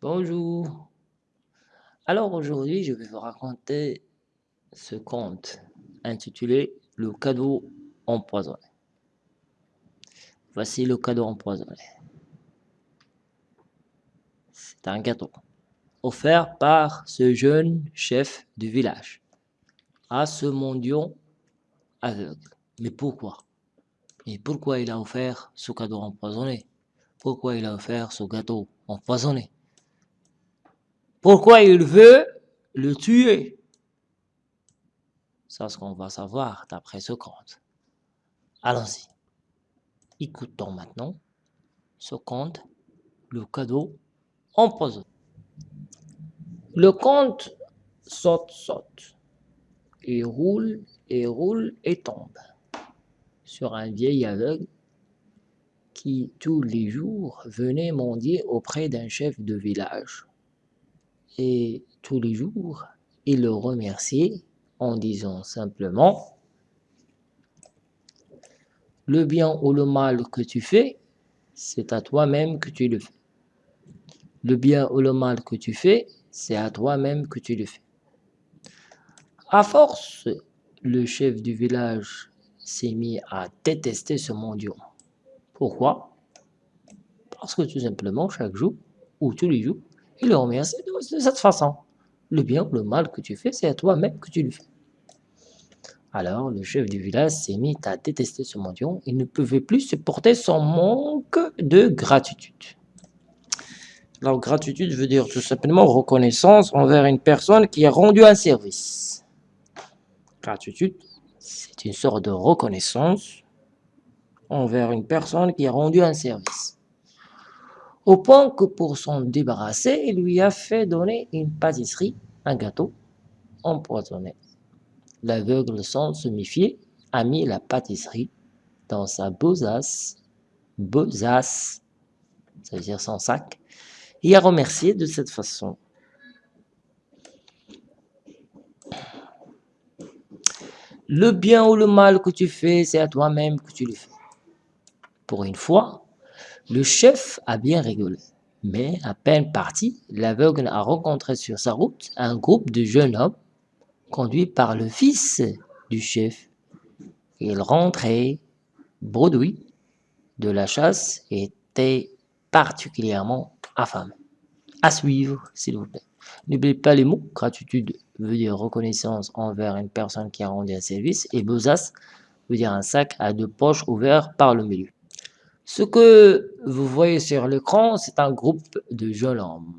Bonjour. Alors aujourd'hui, je vais vous raconter ce conte intitulé Le cadeau empoisonné. Voici le cadeau empoisonné. C'est un gâteau offert par ce jeune chef du village à ce mendiant aveugle. Mais pourquoi? Et pourquoi il a offert ce cadeau empoisonné? Pourquoi il a offert ce gâteau empoisonné? Pourquoi il veut le tuer? C'est ce qu'on va savoir d'après ce conte. Allons-y. Écoutons maintenant ce conte, le cadeau empoisonné. Le conte saute, saute, et roule, et roule, et tombe sur un vieil aveugle qui tous les jours venait mendier auprès d'un chef de village. Et tous les jours, il le remerciait en disant simplement « Le bien ou le mal que tu fais, c'est à toi-même que tu le fais. Le bien ou le mal que tu fais, c'est à toi-même que tu le fais. » À force, le chef du village s'est mis à détester ce mendiant. Pourquoi? Parce que tout simplement, chaque jour, ou tous les jours, il le remercie de cette façon. Le bien ou le mal que tu fais, c'est à toi-même que tu le fais. Alors, le chef du village s'est mis à détester ce mendiant. Il ne pouvait plus supporter son manque de gratitude. Alors, gratitude veut dire tout simplement reconnaissance envers une personne qui a rendu un service. Gratitude, c'est une sorte de reconnaissance envers une personne qui a rendu un service. Au point que pour s'en débarrasser, il lui a fait donner une pâtisserie, un gâteau empoisonné. L'aveugle, sans se méfier, a mis la pâtisserie dans sa besace, besace, ça veut dire son sac, et a remercié de cette façon. Le bien ou le mal que tu fais, c'est à toi-même que tu le fais. Pour une fois, le chef a bien rigolé. Mais à peine parti, l'aveugle a rencontré sur sa route un groupe de jeunes hommes conduits par le fils du chef. Il rentrait bredouille de la chasse et était particulièrement affamé. À suivre, s'il vous plaît. N'oubliez pas les mots. Gratitude veut dire reconnaissance envers une personne qui a rendu un service. Et besace veut dire un sac à deux poches ouvertes par le milieu. Ce que vous voyez sur l'écran, c'est un groupe de jeunes hommes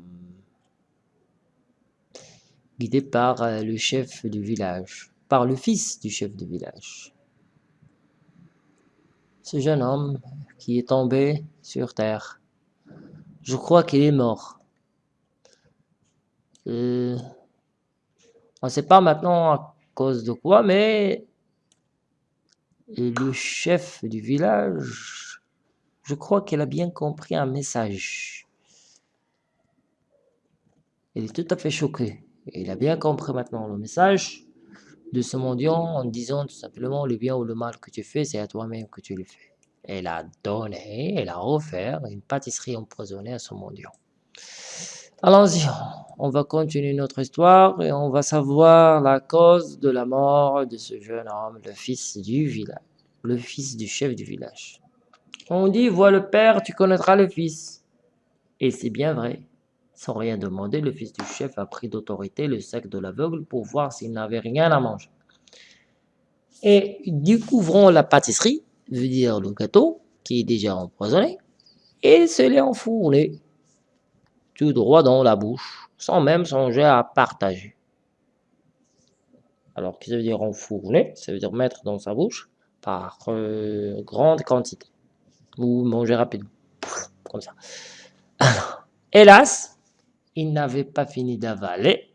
guidé par euh, le chef du village, par le fils du chef du village. Ce jeune homme qui est tombé sur terre, je crois qu'il est mort. Euh, on ne sait pas maintenant à cause de quoi, mais le chef du village, je crois qu'il a bien compris un message. Il est tout à fait choqué. Il a bien compris maintenant le message de ce mendiant en disant tout simplement le bien ou le mal que tu fais, c'est à toi-même que tu le fais. Elle a donné, elle a offert une pâtisserie empoisonnée à ce mendiant. Allons-y, on va continuer notre histoire et on va savoir la cause de la mort de ce jeune homme, le fils du village, le fils du chef du village. On dit, vois le père, tu connaîtras le fils. Et c'est bien vrai. Sans rien demander, le fils du chef a pris d'autorité le sac de l'aveugle pour voir s'il n'avait rien à manger. Et découvrant la pâtisserie, veut dire le gâteau, qui est déjà empoisonné, et se l'est enfourné tout droit dans la bouche, sans même songer à partager. Alors, que ça veut dire enfourner Ça veut dire mettre dans sa bouche par euh, grande quantité, ou manger rapidement, comme ça. Hélas, il n'avait pas fini d'avaler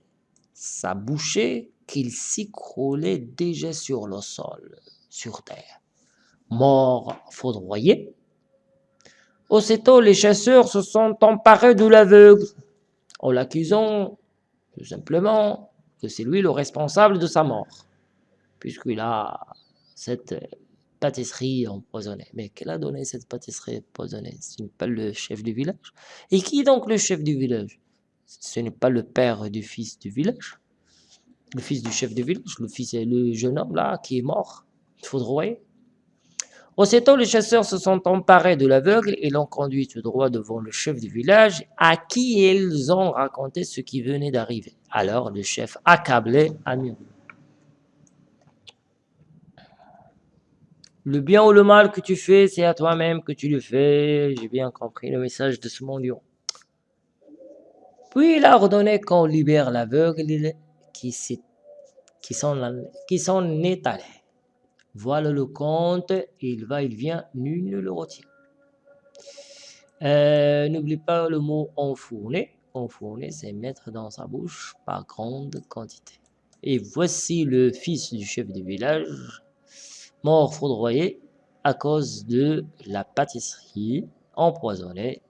sa bouchée qu'il s'écroulait déjà sur le sol, sur terre. Mort foudroyé, Aussitôt, les chasseurs se sont emparés de l'aveugle, en l'accusant tout simplement que c'est lui le responsable de sa mort, puisqu'il a cette pâtisserie empoisonnée. Mais quel a donné cette pâtisserie empoisonnée? Ce n'est pas le chef du village. Et qui est donc le chef du village? Ce n'est pas le père du fils du village, le fils du chef du village, le fils est le jeune homme là qui est mort, foudroyé. Aussitôt, les chasseurs se sont emparés de l'aveugle et l'ont conduit tout droit devant le chef du village, à qui ils ont raconté ce qui venait d'arriver. Alors le chef, accablé, a. Le bien ou le mal que tu fais, c'est à toi-même que tu le fais. J'ai bien compris le message de ce mendiant. Puis il a ordonné qu'on libère l'aveugle qui s'en est allé. Voilà le compte, il va, il vient, nul ne le retient. Euh, n'oublie pas le mot enfourner. Enfourner, c'est mettre dans sa bouche par grande quantité. Et voici le fils du chef du village, mort foudroyé à cause de la pâtisserie empoisonnée.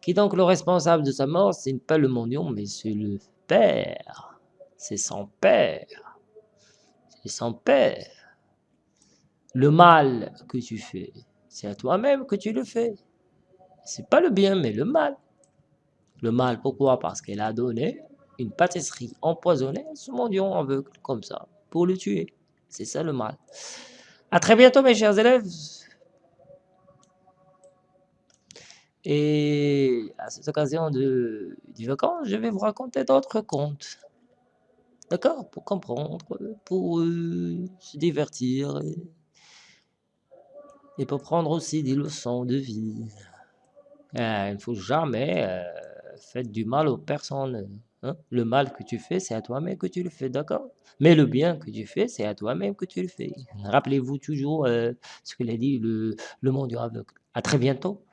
Qui donc le responsable de sa mort Ce n'est pas le mendiant, mais c'est le père. C'est son père. C'est son père. Le mal que tu fais, c'est à toi-même que tu le fais. C'est pas le bien, mais le mal. Le mal, pourquoi? Parce qu'elle a donné une pâtisserie empoisonnée à ce mendiant aveugle, comme ça, pour le tuer. C'est ça le mal. À très bientôt, mes chers élèves. Et à cette occasion de, du vacances, je vais vous raconter d'autres contes. D'accord? Pour comprendre, pour euh, se divertir. Et pour prendre aussi des leçons de vie. Euh, il ne faut jamais euh, faire du mal aux personnes. Hein. Le mal que tu fais, c'est à toi-même que tu le fais, d'accord? Mais le bien que tu fais, c'est à toi-même que tu le fais. Rappelez-vous toujours euh, ce que l'a dit le, le monde du aveugle. À très bientôt.